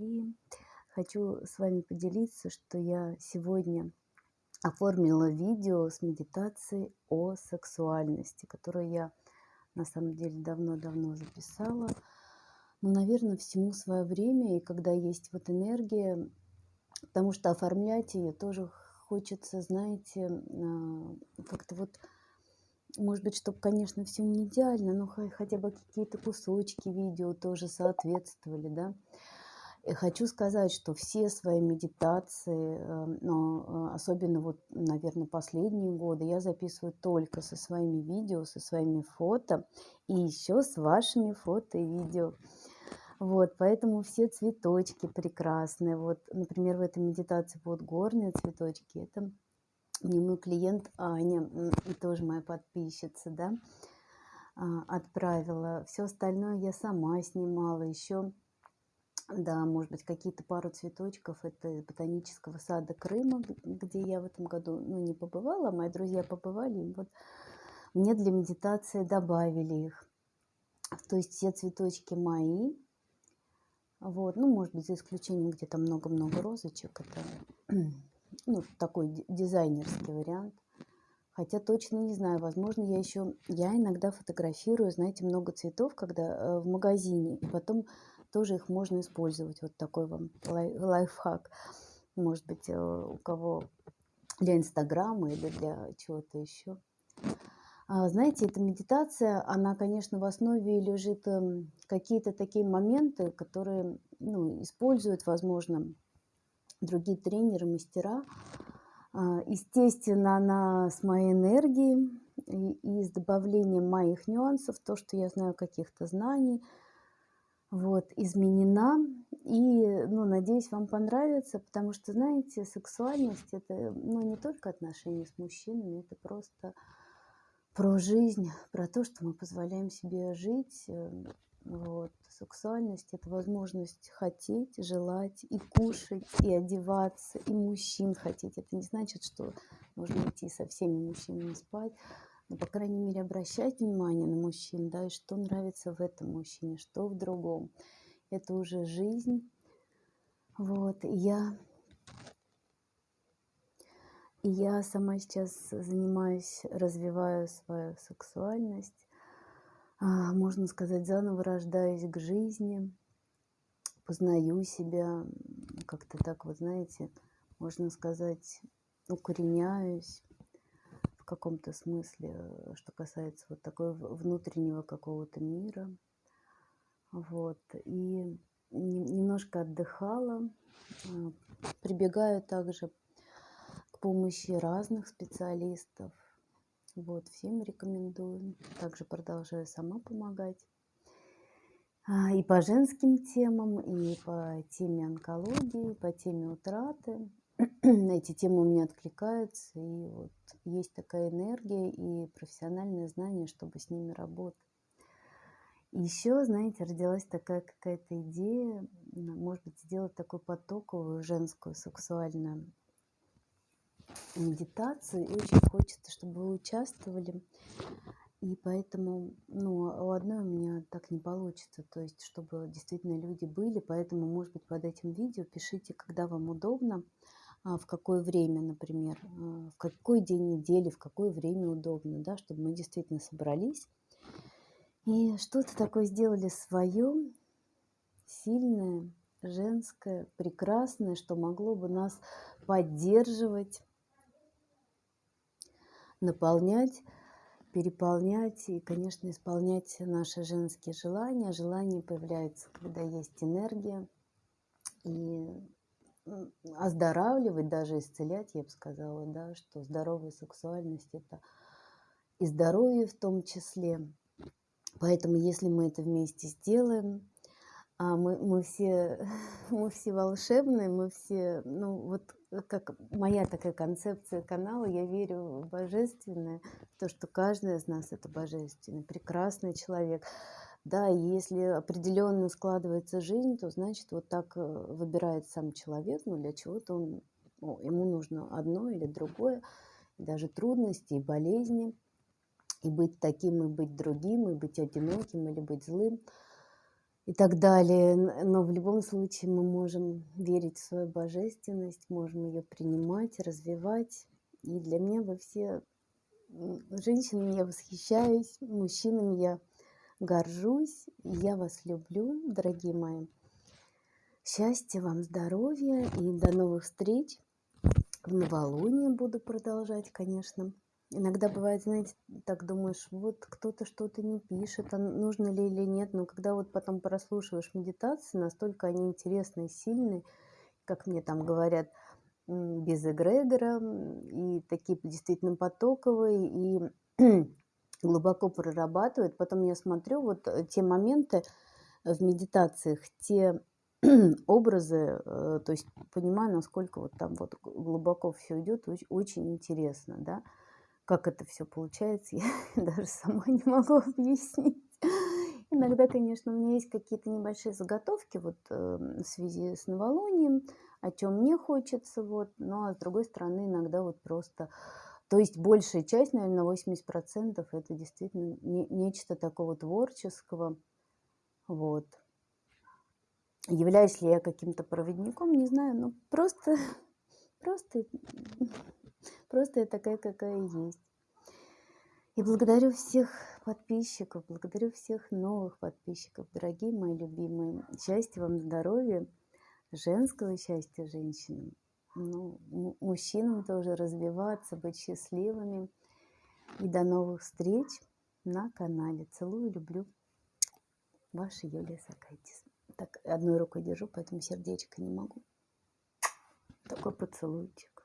дорогие! Хочу с вами поделиться, что я сегодня оформила видео с медитацией о сексуальности, которую я на самом деле давно-давно записала. Ну, наверное, всему свое время, и когда есть вот энергия, потому что оформлять ее тоже хочется, знаете, а, как-то вот может быть, чтобы, конечно, все не идеально, но хотя бы какие-то кусочки видео тоже соответствовали, да. И хочу сказать, что все свои медитации, э, но э, особенно вот, наверное, последние годы, я записываю только со своими видео, со своими фото и еще с вашими фото и видео. Вот, поэтому все цветочки прекрасные. Вот, например, в этой медитации вот горные цветочки. Это мне мой клиент Аня, и тоже моя подписчица, да, а, отправила. Все остальное я сама снимала. Еще, да, может быть, какие-то пару цветочков. Это из ботанического сада Крыма, где я в этом году, ну, не побывала, а мои друзья побывали. И вот мне для медитации добавили их. То есть все цветочки мои. Вот, ну, может быть, за исключением где-то много-много розочек. Это ну, такой дизайнерский вариант. Хотя точно не знаю, возможно, я еще, я иногда фотографирую, знаете, много цветов, когда э, в магазине, и потом тоже их можно использовать. Вот такой вам лай, лайфхак. Может быть, э, у кого для Инстаграма или для чего-то еще. А, знаете, эта медитация, она, конечно, в основе лежит эм, какие-то такие моменты, которые ну, используют, возможно, другие тренеры, мастера. А, естественно, она с моей энергией и, с добавлением моих нюансов, то, что я знаю каких-то знаний, вот, изменена. И, ну, надеюсь, вам понравится, потому что, знаете, сексуальность – это, ну, не только отношения с мужчинами, это просто про жизнь, про то, что мы позволяем себе жить, э, вот. Сексуальность – это возможность хотеть, желать и кушать, и одеваться, и мужчин хотеть. Это не значит, что нужно идти со всеми мужчинами спать, но, по крайней мере, обращать внимание на мужчин, да, и что нравится в этом мужчине, что в другом. Это уже жизнь. Вот, и я, и я сама сейчас занимаюсь, развиваю свою сексуальность, а, можно сказать, заново рождаюсь к жизни, познаю себя, как-то так вот, знаете, можно сказать, укореняюсь каком-то смысле, что касается вот такого внутреннего какого-то мира. Вот. И немножко отдыхала, прибегаю также к помощи разных специалистов, вот, всем рекомендую. Также продолжаю сама помогать. А, и по женским темам, и по теме онкологии, по теме утраты. Эти темы у меня откликаются, и вот есть такая энергия и профессиональное знание, чтобы с ними работать. еще, знаете, родилась такая какая-то идея, может быть, сделать такую потоковую женскую сексуальную медитацию, и очень хочется, чтобы вы участвовали. И поэтому, ну, у одной у меня так не получится, то есть, чтобы действительно люди были, поэтому, может быть, под этим видео пишите, когда вам удобно, а, в какое время, например, а, в какой день недели, в какое время удобно, да, чтобы мы действительно собрались и что-то такое сделали свое, сильное, женское, прекрасное, что могло бы нас поддерживать, наполнять, переполнять и, конечно, исполнять наши женские желания. Желания появляются, когда есть энергия. И оздоравливать, даже исцелять, я бы сказала, да, что здоровая сексуальность – это и здоровье в том числе. Поэтому, если мы это вместе сделаем, а мы, мы, все, мы все волшебные, мы все, ну вот как моя такая концепция канала, я верю в божественное, то, что каждый из нас это божественный, прекрасный человек. Да, и если определенно складывается жизнь, то значит вот так э, выбирает сам человек, ну для чего-то он, ну, ему нужно одно или другое, даже трудности и болезни, и быть таким, и быть другим, и быть одиноким, или быть злым – и так далее. Но в любом случае мы можем верить в свою божественность, можем ее принимать, развивать. И для меня вы все женщинами я восхищаюсь, мужчинами я горжусь, я вас люблю, дорогие мои. Счастья вам, здоровья и до новых встреч. В новолуние буду продолжать, конечно. Иногда бывает, знаете, так думаешь, вот кто-то что-то не пишет, а нужно ли или нет, но когда вот потом прослушиваешь медитации, настолько они интересные, сильные, как мне там говорят, без эгрегора, и такие действительно потоковые, и глубоко прорабатывают. Потом я смотрю вот э, те моменты в медитациях, те образы, э, то есть понимаю, насколько вот там вот глубоко все идет, очень интересно, да как это все получается, я даже сама не могу объяснить. Иногда, конечно, у меня есть какие-то небольшие заготовки вот э, в связи с новолунием, о чем мне хочется, вот, но а с другой стороны иногда вот просто, то есть большая часть, наверное, 80% это действительно не, нечто такого творческого, вот. Являюсь ли я каким-то проводником, не знаю, но просто, просто Просто я такая, какая есть. И благодарю всех подписчиков, благодарю всех новых подписчиков, дорогие мои любимые. Счастья вам, здоровья, женского счастья женщинам. Ну, мужчинам тоже развиваться, быть счастливыми. И до новых встреч на канале. Целую, люблю. Ваша Юлия Сакайтис. Так, одной рукой держу, поэтому сердечко не могу. Такой поцелуйчик.